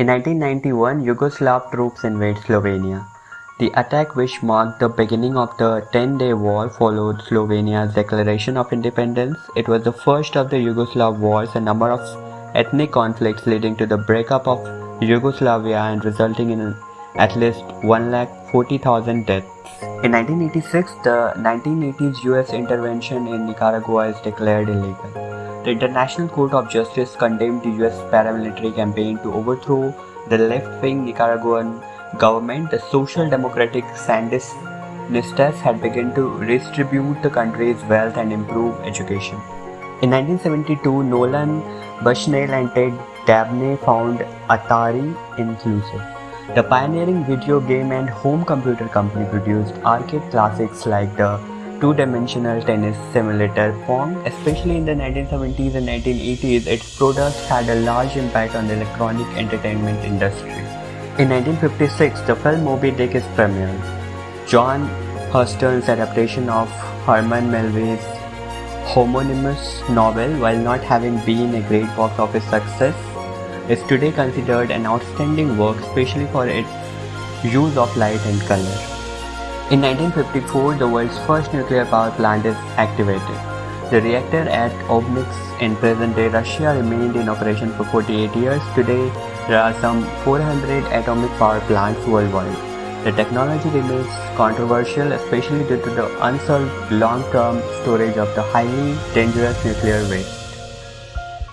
In 1991, Yugoslav troops invade Slovenia. The attack which marked the beginning of the 10-day war followed Slovenia's declaration of independence. It was the first of the Yugoslav wars, a number of ethnic conflicts leading to the breakup of Yugoslavia and resulting in at least 1,40,000 deaths. In 1986, the 1980s US intervention in Nicaragua is declared illegal. The International Court of Justice condemned the US paramilitary campaign to overthrow the left-wing Nicaraguan government, the Social Democratic Sandinistas had begun to redistribute the country's wealth and improve education. In 1972, Nolan Bushnell and Ted Dabney found Atari inclusive. The pioneering video game and home computer company produced arcade classics like the two-dimensional tennis simulator Pong. Especially in the 1970s and 1980s, its products had a large impact on the electronic entertainment industry. In 1956, the film Moby Dick is premiered. John Huston's adaptation of Herman Melville's homonymous novel, while not having been a great box office success, is today considered an outstanding work especially for its use of light and color. In 1954, the world's first nuclear power plant is activated. The reactor at Obninsk in present-day Russia remained in operation for 48 years. Today, there are some 400 atomic power plants worldwide. The technology remains controversial, especially due to the unsolved long-term storage of the highly dangerous nuclear waste.